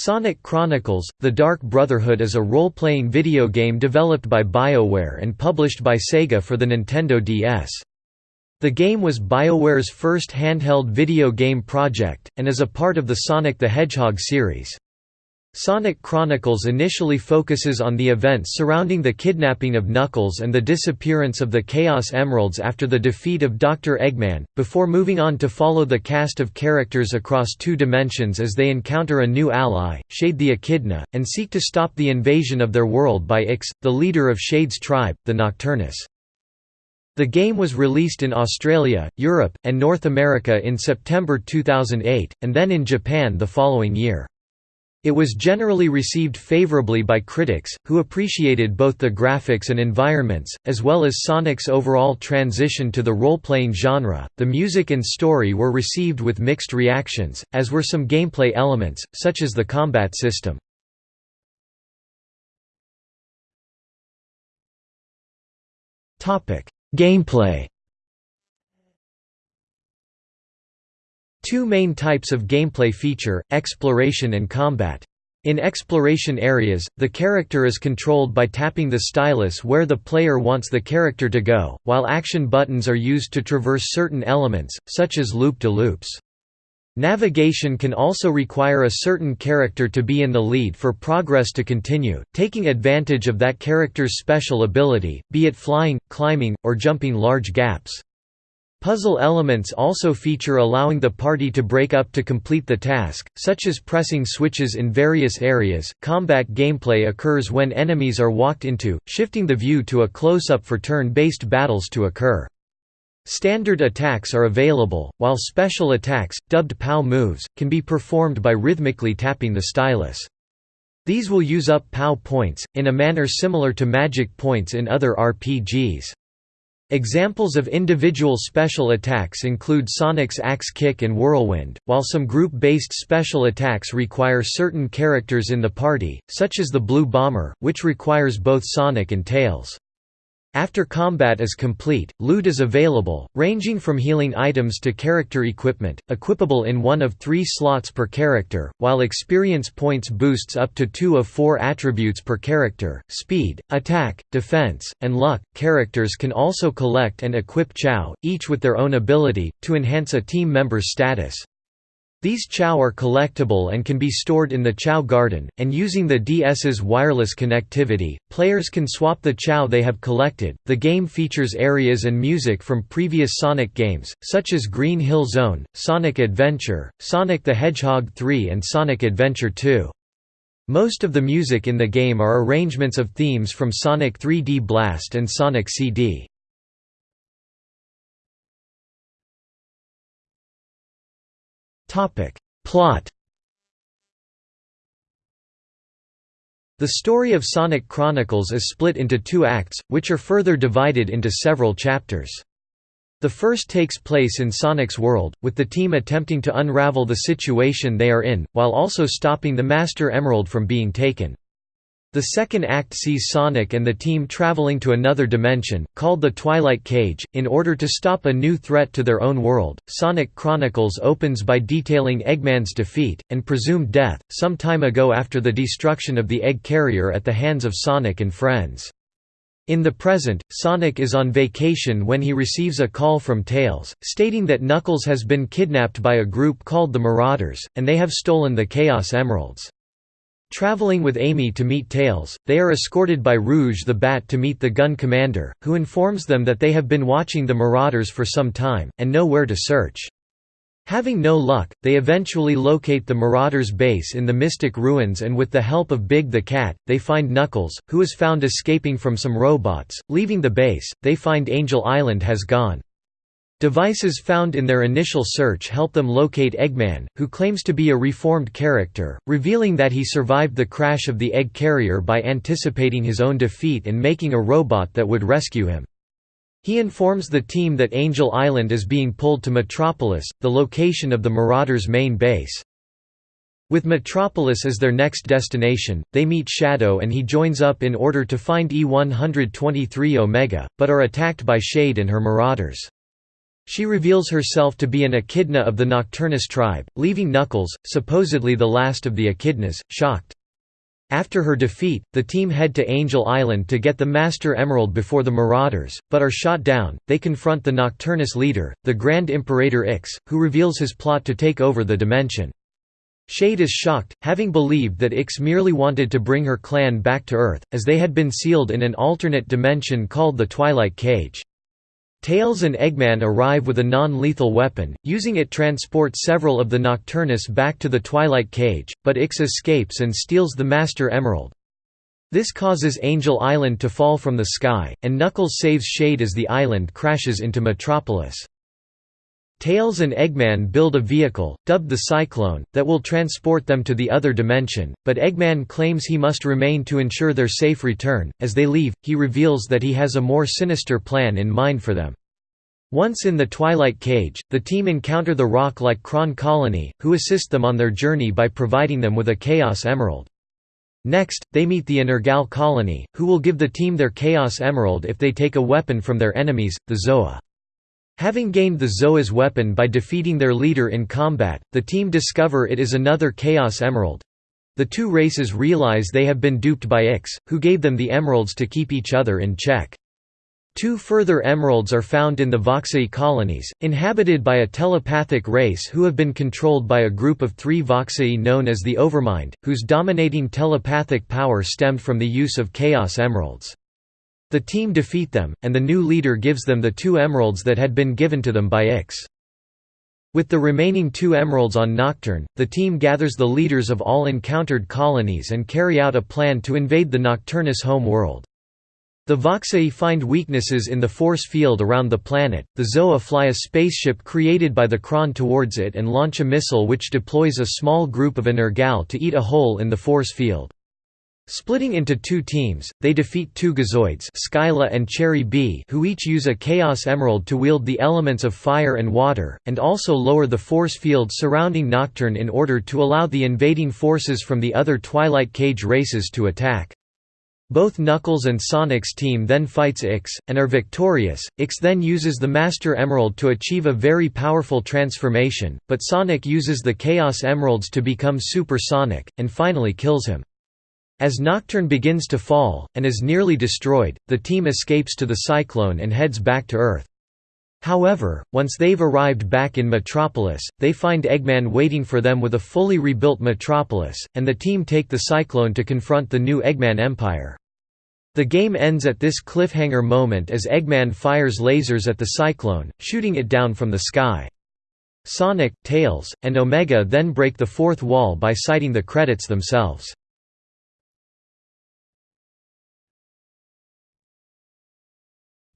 Sonic Chronicles – The Dark Brotherhood is a role-playing video game developed by BioWare and published by Sega for the Nintendo DS. The game was BioWare's first handheld video game project, and is a part of the Sonic the Hedgehog series. Sonic Chronicles initially focuses on the events surrounding the kidnapping of Knuckles and the disappearance of the Chaos Emeralds after the defeat of Dr. Eggman, before moving on to follow the cast of characters across two dimensions as they encounter a new ally, Shade the Echidna, and seek to stop the invasion of their world by Ix, the leader of Shade's tribe, the Nocturnus. The game was released in Australia, Europe, and North America in September 2008, and then in Japan the following year. It was generally received favorably by critics, who appreciated both the graphics and environments, as well as Sonic's overall transition to the role-playing genre. The music and story were received with mixed reactions, as were some gameplay elements, such as the combat system. Topic: Gameplay. Two main types of gameplay feature, exploration and combat. In exploration areas, the character is controlled by tapping the stylus where the player wants the character to go, while action buttons are used to traverse certain elements, such as loop-de-loops. Navigation can also require a certain character to be in the lead for progress to continue, taking advantage of that character's special ability, be it flying, climbing, or jumping large gaps. Puzzle elements also feature allowing the party to break up to complete the task, such as pressing switches in various areas. Combat gameplay occurs when enemies are walked into, shifting the view to a close-up for turn-based battles to occur. Standard attacks are available, while special attacks, dubbed POW moves, can be performed by rhythmically tapping the stylus. These will use up POW points, in a manner similar to magic points in other RPGs. Examples of individual special attacks include Sonic's Axe Kick and Whirlwind, while some group-based special attacks require certain characters in the party, such as the Blue Bomber, which requires both Sonic and Tails. After combat is complete, loot is available, ranging from healing items to character equipment, equipable in one of three slots per character, while experience points boosts up to two of four attributes per character, speed, attack, defense, and luck. Characters can also collect and equip Chao, each with their own ability, to enhance a team member's status. These Chao are collectible and can be stored in the Chao Garden, and using the DS's wireless connectivity, players can swap the Chao they have collected. The game features areas and music from previous Sonic games, such as Green Hill Zone, Sonic Adventure, Sonic the Hedgehog 3, and Sonic Adventure 2. Most of the music in the game are arrangements of themes from Sonic 3D Blast and Sonic CD. Topic. Plot The story of Sonic Chronicles is split into two acts, which are further divided into several chapters. The first takes place in Sonic's world, with the team attempting to unravel the situation they are in, while also stopping the Master Emerald from being taken. The second act sees Sonic and the team traveling to another dimension, called the Twilight Cage, in order to stop a new threat to their own world. Sonic Chronicles opens by detailing Eggman's defeat, and presumed death, some time ago after the destruction of the egg carrier at the hands of Sonic and friends. In the present, Sonic is on vacation when he receives a call from Tails, stating that Knuckles has been kidnapped by a group called the Marauders, and they have stolen the Chaos Emeralds. Traveling with Amy to meet Tails, they are escorted by Rouge the Bat to meet the gun commander, who informs them that they have been watching the Marauders for some time, and know where to search. Having no luck, they eventually locate the Marauders' base in the Mystic Ruins and with the help of Big the Cat, they find Knuckles, who is found escaping from some robots. Leaving the base, they find Angel Island has gone. Devices found in their initial search help them locate Eggman, who claims to be a reformed character, revealing that he survived the crash of the egg carrier by anticipating his own defeat and making a robot that would rescue him. He informs the team that Angel Island is being pulled to Metropolis, the location of the Marauders' main base. With Metropolis as their next destination, they meet Shadow and he joins up in order to find E-123 Omega, but are attacked by Shade and her Marauders. She reveals herself to be an echidna of the Nocturnus tribe, leaving Knuckles, supposedly the last of the echidnas, shocked. After her defeat, the team head to Angel Island to get the Master Emerald before the Marauders, but are shot down. They confront the Nocturnus leader, the Grand Imperator Ix, who reveals his plot to take over the dimension. Shade is shocked, having believed that Ix merely wanted to bring her clan back to Earth, as they had been sealed in an alternate dimension called the Twilight Cage. Tails and Eggman arrive with a non-lethal weapon, using it transport several of the Nocturnus back to the Twilight Cage, but Ix escapes and steals the Master Emerald. This causes Angel Island to fall from the sky, and Knuckles saves Shade as the island crashes into Metropolis. Tails and Eggman build a vehicle, dubbed the Cyclone, that will transport them to the other dimension, but Eggman claims he must remain to ensure their safe return. As they leave, he reveals that he has a more sinister plan in mind for them. Once in the Twilight Cage, the team encounter the rock-like Kron colony, who assist them on their journey by providing them with a Chaos Emerald. Next, they meet the N'rrgal colony, who will give the team their Chaos Emerald if they take a weapon from their enemies, the Zoah. Having gained the Zoah's weapon by defeating their leader in combat, the team discover it is another Chaos Emerald. The two races realize they have been duped by Ix, who gave them the emeralds to keep each other in check. Two further emeralds are found in the Voxei colonies, inhabited by a telepathic race who have been controlled by a group of three Voxei known as the Overmind, whose dominating telepathic power stemmed from the use of Chaos Emeralds. The team defeat them, and the new leader gives them the two emeralds that had been given to them by Ix. With the remaining two emeralds on Nocturne, the team gathers the leaders of all encountered colonies and carry out a plan to invade the Nocturnus home world. The Voxei find weaknesses in the force field around the planet, the Zoah fly a spaceship created by the Kron towards it and launch a missile which deploys a small group of N'rrgal to eat a hole in the force field. Splitting into two teams, they defeat two Gizoids Scylla and Charyb who each use a Chaos Emerald to wield the elements of fire and water, and also lower the force field surrounding Nocturne in order to allow the invading forces from the other Twilight Cage races to attack. Both Knuckles and Sonic's team then fights Ix, and are victorious. Ix then uses the Master Emerald to achieve a very powerful transformation, but Sonic uses the Chaos Emeralds to become Super Sonic, and finally kills him. As Nocturne begins to fall, and is nearly destroyed, the team escapes to the Cyclone and heads back to Earth. However, once they've arrived back in Metropolis, they find Eggman waiting for them with a fully rebuilt Metropolis, and the team take the Cyclone to confront the new Eggman Empire. The game ends at this cliffhanger moment as Eggman fires lasers at the Cyclone, shooting it down from the sky. Sonic, Tails, and Omega then break the fourth wall by citing the credits themselves.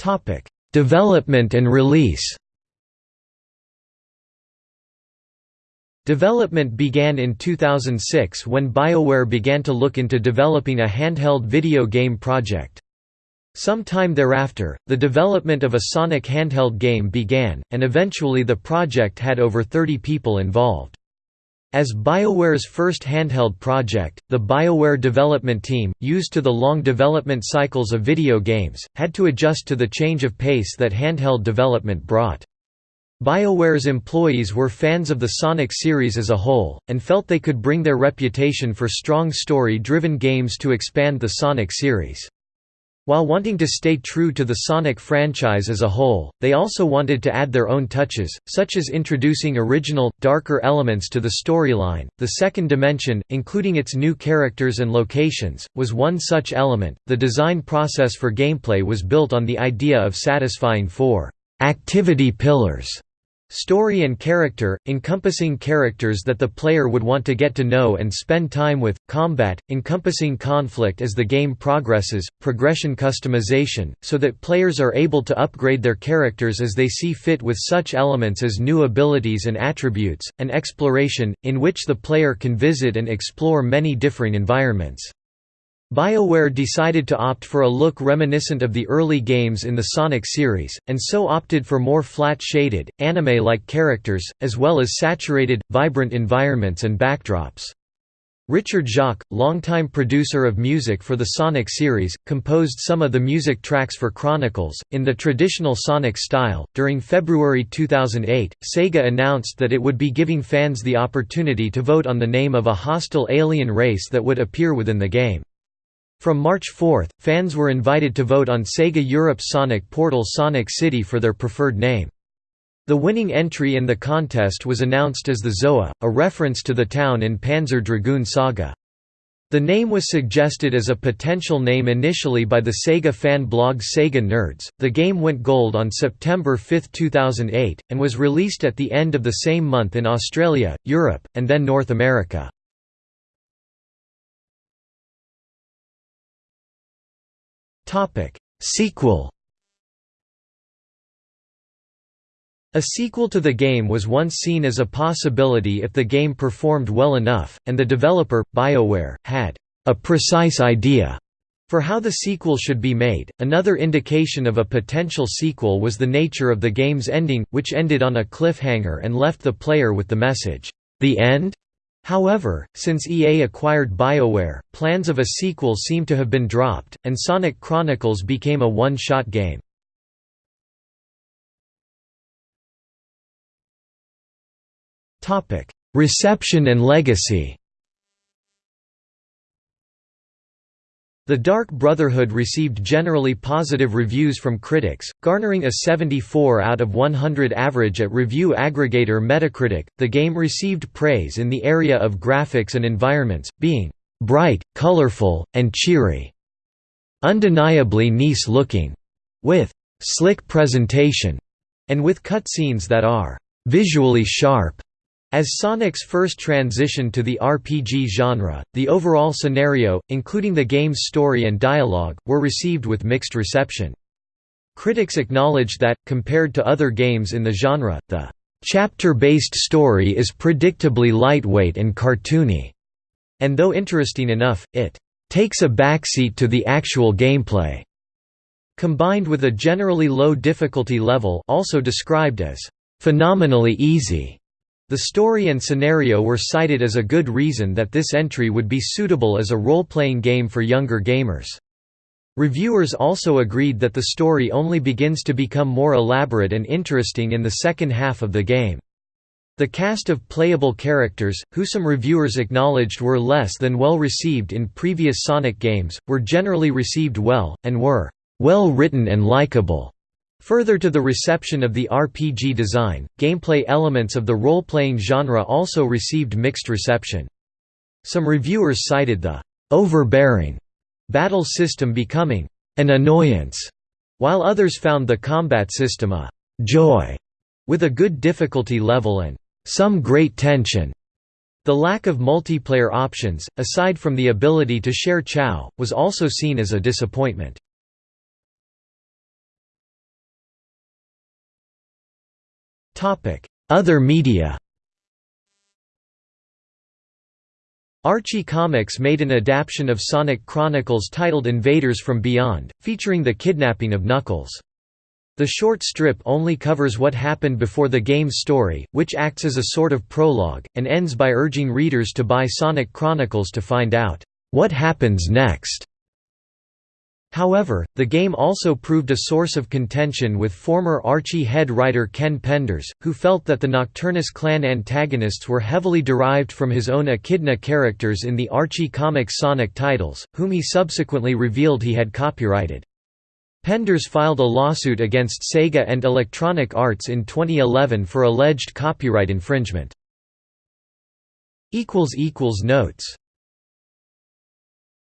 Topic: Development and release. Development began in 2006 when BioWare began to look into developing a handheld video game project. Some time thereafter, the development of a Sonic handheld game began, and eventually the project had over 30 people involved. As BioWare's first handheld project, the BioWare development team, used to the long development cycles of video games, had to adjust to the change of pace that handheld development brought. BioWare's employees were fans of the Sonic series as a whole, and felt they could bring their reputation for strong story-driven games to expand the Sonic series. While wanting to stay true to the Sonic franchise as a whole, they also wanted to add their own touches, such as introducing original, darker elements to the storyline. The second dimension, including its new characters and locations, was one such element. The design process for gameplay was built on the idea of satisfying four activity pillars Story and character, encompassing characters that the player would want to get to know and spend time with, combat, encompassing conflict as the game progresses, progression customization, so that players are able to upgrade their characters as they see fit with such elements as new abilities and attributes, and exploration, in which the player can visit and explore many differing environments. BioWare decided to opt for a look reminiscent of the early games in the Sonic series, and so opted for more flat-shaded, anime-like characters, as well as saturated, vibrant environments and backdrops. Richard Jacques, longtime producer of music for the Sonic series, composed some of the music tracks for Chronicles, in the traditional Sonic style. During February 2008, Sega announced that it would be giving fans the opportunity to vote on the name of a hostile alien race that would appear within the game. From March 4, fans were invited to vote on Sega Europe's Sonic Portal Sonic City for their preferred name. The winning entry in the contest was announced as the Zoah, a reference to the town in Panzer Dragoon Saga. The name was suggested as a potential name initially by the Sega fan blog Sega Nerds. The game went gold on September 5, 2008, and was released at the end of the same month in Australia, Europe, and then North America. Sequel A sequel to the game was once seen as a possibility if the game performed well enough, and the developer, BioWare, had a precise idea for how the sequel should be made. Another indication of a potential sequel was the nature of the game's ending, which ended on a cliffhanger and left the player with the message, The end? However, since EA acquired BioWare, plans of a sequel seem to have been dropped, and Sonic Chronicles became a one-shot game. Reception and legacy The Dark Brotherhood received generally positive reviews from critics, garnering a 74 out of 100 average at review aggregator Metacritic. The game received praise in the area of graphics and environments, being bright, colorful, and cheery. Undeniably nice looking, with slick presentation, and with cutscenes that are visually sharp. As Sonic's first transition to the RPG genre, the overall scenario, including the game's story and dialogue, were received with mixed reception. Critics acknowledged that, compared to other games in the genre, the chapter-based story is predictably lightweight and cartoony, and though interesting enough, it takes a backseat to the actual gameplay, combined with a generally low difficulty level also described as phenomenally easy. The story and scenario were cited as a good reason that this entry would be suitable as a role-playing game for younger gamers. Reviewers also agreed that the story only begins to become more elaborate and interesting in the second half of the game. The cast of playable characters, who some reviewers acknowledged were less than well received in previous Sonic games, were generally received well, and were well written and likable. Further to the reception of the RPG design, gameplay elements of the role-playing genre also received mixed reception. Some reviewers cited the overbearing battle system becoming an annoyance, while others found the combat system a joy, with a good difficulty level and some great tension. The lack of multiplayer options, aside from the ability to share Chao, was also seen as a disappointment. Other media Archie Comics made an adaptation of Sonic Chronicles titled Invaders from Beyond, featuring the kidnapping of Knuckles. The short strip only covers what happened before the game's story, which acts as a sort of prologue, and ends by urging readers to buy Sonic Chronicles to find out, "...what happens next?" However, the game also proved a source of contention with former Archie head writer Ken Penders, who felt that the Nocturnus clan antagonists were heavily derived from his own Echidna characters in the Archie comic Sonic titles, whom he subsequently revealed he had copyrighted. Penders filed a lawsuit against Sega and Electronic Arts in 2011 for alleged copyright infringement. Notes